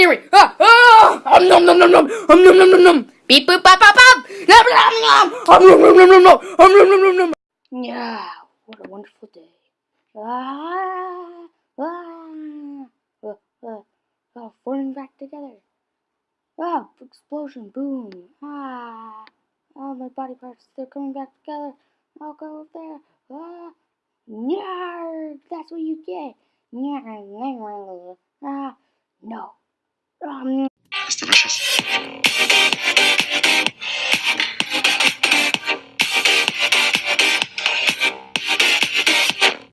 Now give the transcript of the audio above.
Um, nom, nom, nom, nom. Um, nom, nom, nom, nom. Beep, boop, bop, bop, bop. Nom, nom, nom. Um, nom, nom, nom, nom, nom. Um, nom, nom, nom, nom. Yeah, what a wonderful day. Ah, ah, uh, uh, uh, falling back together. Ah, explosion, boom. Ah, oh, my body parts, they're coming back together. I'll go up there. Ah, Yarg, that's what you get. Yarg, ah. Um,